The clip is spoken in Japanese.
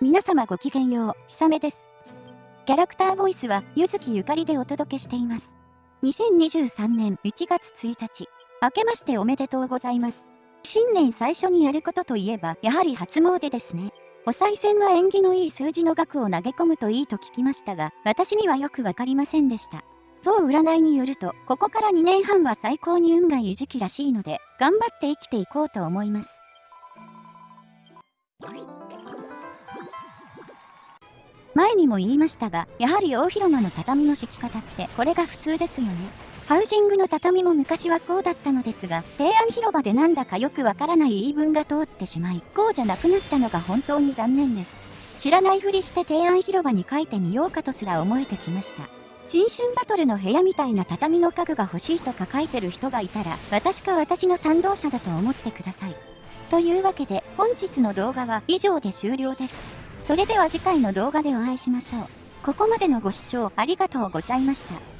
皆様ごきげんよう、ひさめです。キャラクターボイスは、ゆずきゆかりでお届けしています。2023年1月1日、明けましておめでとうございます。新年最初にやることといえば、やはり初詣ですね。お賽銭は縁起のいい数字の額を投げ込むといいと聞きましたが、私にはよくわかりませんでした。某占いによると、ここから2年半は最高に運がいい時期らしいので、頑張って生きていこうと思います。前にも言いましたが、やはり大広間の畳の敷き方ってこれが普通ですよね。ハウジングの畳も昔はこうだったのですが、提案広場でなんだかよくわからない言い分が通ってしまい、こうじゃなくなったのが本当に残念です。知らないふりして提案広場に書いてみようかとすら思えてきました。新春バトルの部屋みたいな畳の家具が欲しいとか書いてる人がいたら、私か私の賛同者だと思ってください。というわけで、本日の動画は以上で終了です。それでは次回の動画でお会いしましょう。ここまでのご視聴ありがとうございました。